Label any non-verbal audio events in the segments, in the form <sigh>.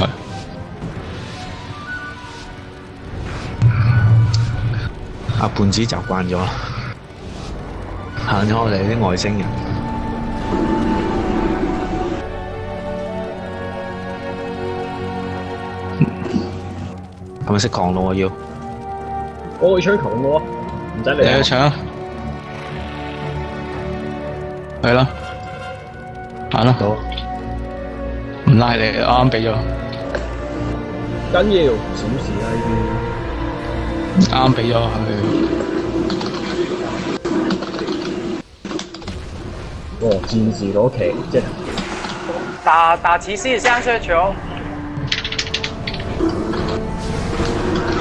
Rồi. À, 胖子習慣咗，行咗我哋啲外星人。係咪識狂怒啊？要我會搶狂怒啊！唔使你你去搶啊！係啦，行啦，唔拉你，啱啱俾咗。紧要，小事啦呢啲。啱俾咗佢。哦，战士攞旗，即系打打骑士相射球。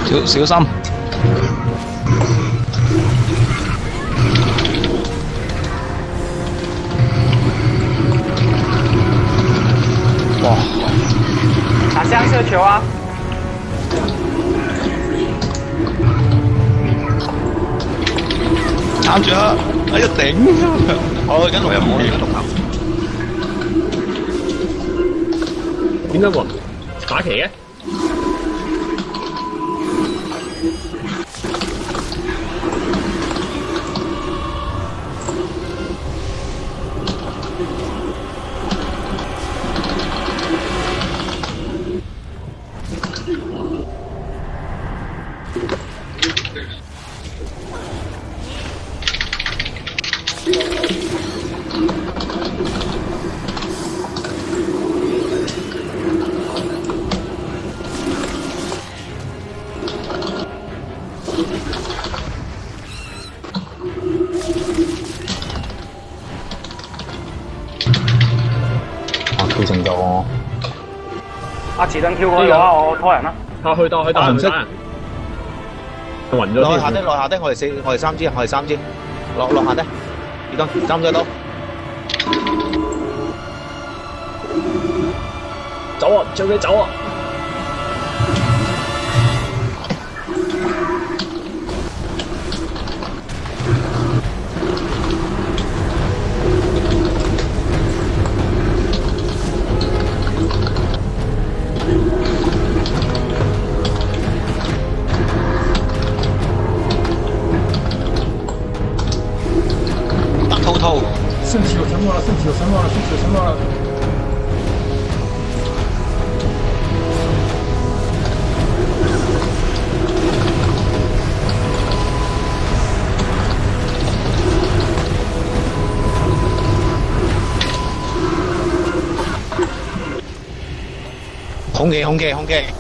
小小心。哇！打相射球啊！慘咗，喺度頂。我跟我又冇嘢獨行。點解喎？打旗嘅？阿池灯跳过个我拖人啦。他去到去到唔得，晕咗。落下的落下的，我哋四我哋三支，我哋三支。落落下的，移动，三再刀。走啊，追尾走啊！semana sentido, semana sentido, semana. 홍게 홍게 홍게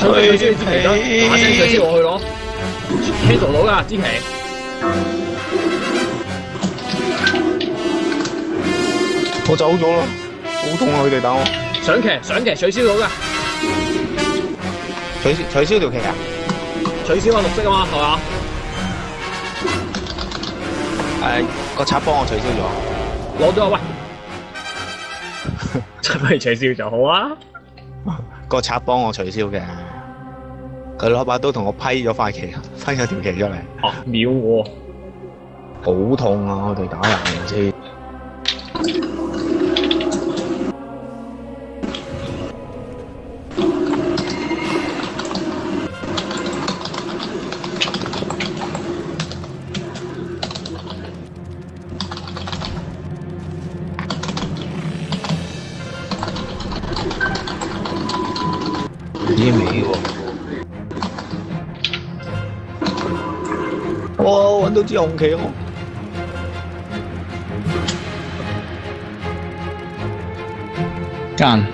取消取消支旗啦！大声取消我去攞，取消到噶，支旗。我走咗啦，好痛啊！佢哋打我。上骑，上骑，取消到噶。取消取消条旗啊！取消啊，绿色啊嘛，系嘛？诶，个贼帮我取消咗，攞咗喂。贼帮你取消就好啊。个贼帮我取消嘅。佢攞把刀同我批咗塊旗，批咗條旗出嚟，秒喎，好痛啊！我哋打人知。我揾到支紅旗我。間。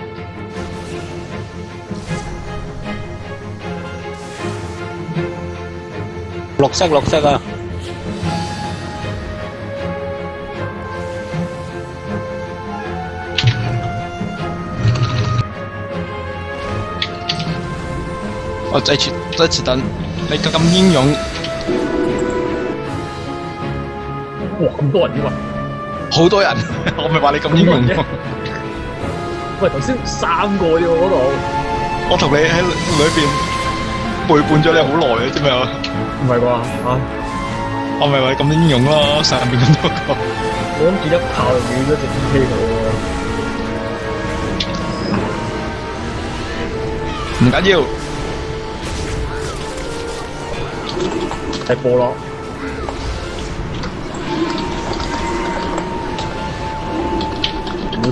綠色綠色啊！我再次再次等，你咁英勇。哇！咁多人嘅，好多人，<laughs> 我咪话你咁英勇啫。喂，头先三个啫嗰度，我同你喺里边背叛咗你好耐啊，知咪啊，唔系啩？啊，我咪话你咁英勇咯，上边咁多个，我谂住一炮，而家就 D P 喎。唔紧要，系波咯。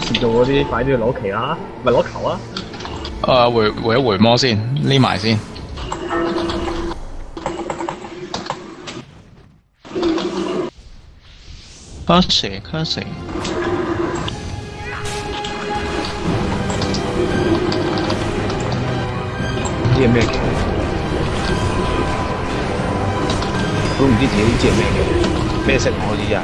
做嗰啲快啲去攞旗啦，咪攞球啊！誒，回回一回魔先，匿埋先。卡死，卡死。咩嘢？我都唔知自己呢支系咩嘅，咩色可以啊？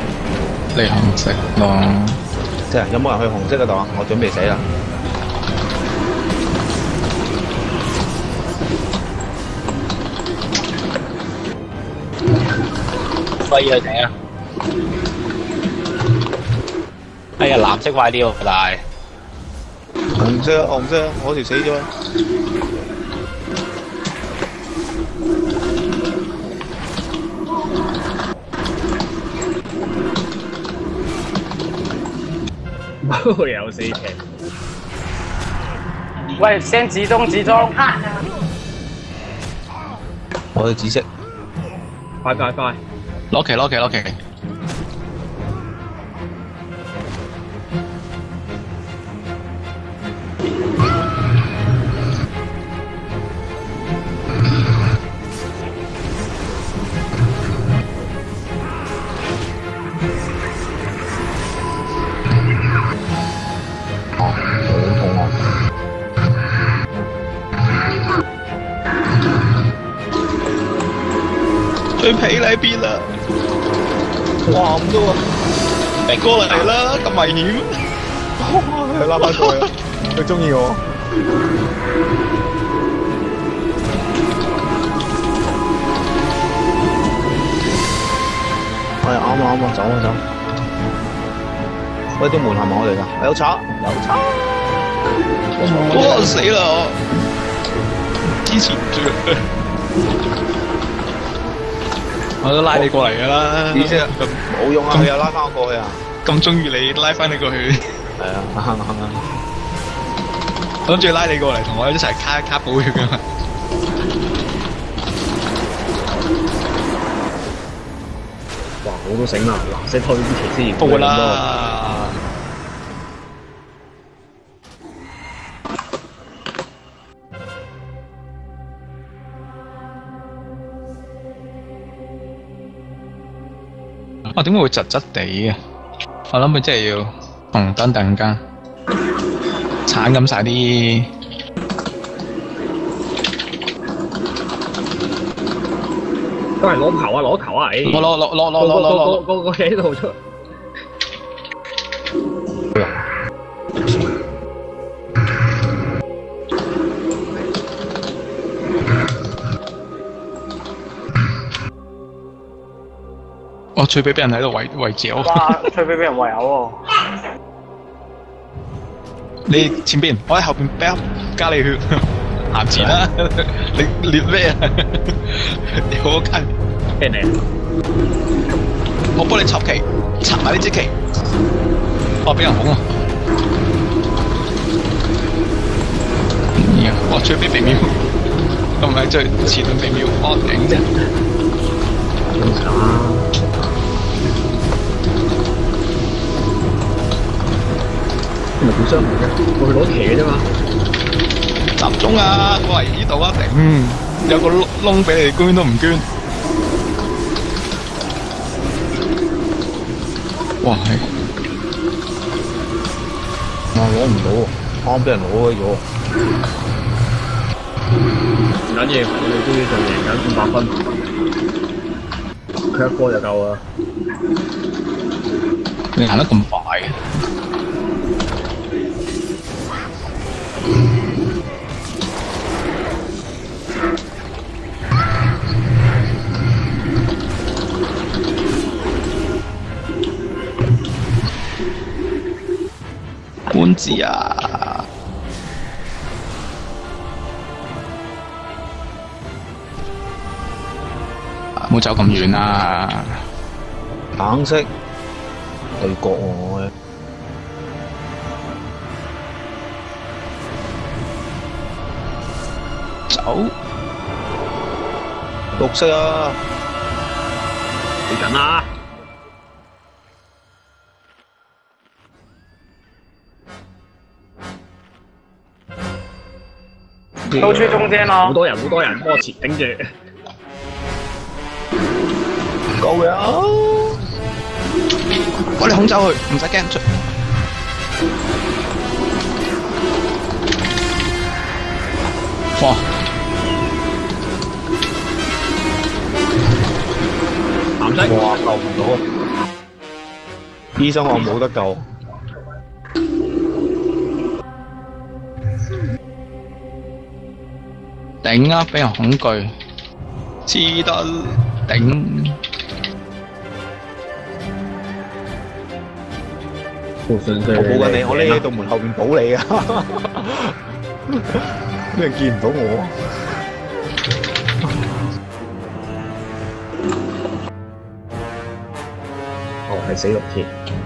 你紅色咯。即系，有冇人去紅色嗰度啊？我準備死啦！快啲去死啊！哎呀，藍色快啲喎，快！紅色，紅色，我條死咗。有四隻。喂，先集中集中。我係紫色。快快快。OK OK OK。你皮喺邊啊？哇咁啫喎，你過嚟啦，咁危險。佢拉翻佢，佢中意我。係啱啊啱啊，走啊走。喂，啲門係咪我嚟㗎？有賊有賊！我死啦我，支持唔住。我都拉你過嚟㗎啦。意思冇用啊！佢又拉翻我過去啊！咁中意你，拉翻你過去。係啊，啱啱啱。諗住拉你過嚟，同我一齊卡卡寶血㗎嘛。哇！好都醒啦，藍色推啲騎師。報啦。我點解會窒窒地嘅？我諗佢真係要红灯突然间铲咁晒啲，都係攞球啊！攞球啊！我攞攞攞攞攞攞攞，我我喺度出。吹飞俾人喺度围围剿，哇！吹飞俾人围殴，<laughs> 你前边，我喺后边，加你血，闲 <laughs> 钱啦，<laughs> 你你咩啊？你好近，咩嚟？我帮你插旗，插埋呢支旗，哇！俾人封啊！哇！吹飞秒，都唔系最前度秒，我顶啫。咁啊～唔想唔嘅，我去攞嘢嘅啫嘛。林總啊，過嚟呢度啊，頂、嗯！有個窿俾你哋捐都唔捐。哇係！我攞唔到，啱俾人攞咗。唔緊要，我哋終於仲贏緊五百分，佢一波就夠啦。你行得咁快嘅？唔好走咁远啊！等色对国外走六色啊，你等啊！都出中间咯，好多人，好多人波切，顶住，够嘅，我哋空走佢，唔使惊出，哇！男仔，哇，救唔到，医生我冇得救。頂啊！俾人恐懼，知得頂。我保緊你，我匿喺度門後邊保你啊！咩人見唔到我？哦，係死六鐵。